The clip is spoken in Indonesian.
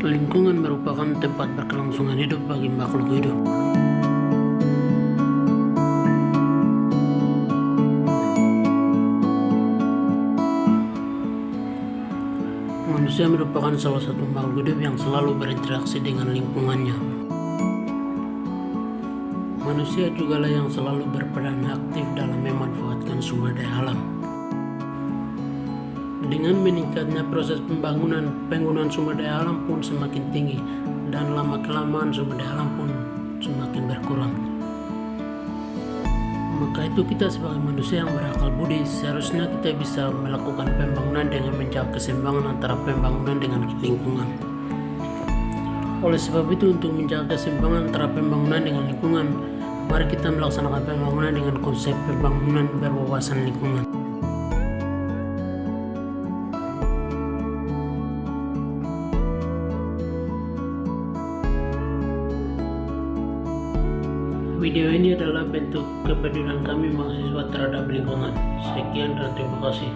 Lingkungan merupakan tempat berkelangsungan hidup bagi makhluk hidup. Manusia merupakan salah satu makhluk hidup yang selalu berinteraksi dengan lingkungannya. Manusia juga lah yang selalu berperan aktif dalam memanfaatkan sumber daya alam. Dengan meningkatnya proses pembangunan, penggunaan sumber daya alam pun semakin tinggi dan lama-kelamaan sumber daya alam pun semakin berkurang. Maka itu kita sebagai manusia yang berakal budi seharusnya kita bisa melakukan pembangunan dengan menjaga keseimbangan antara pembangunan dengan lingkungan. Oleh sebab itu untuk menjaga keseimbangan antara pembangunan dengan lingkungan, mari kita melaksanakan pembangunan dengan konsep pembangunan berwawasan lingkungan. Video ini adalah bentuk kepedulian kami mahasiswa terhadap lingkungan. Sekian dan terima kasih.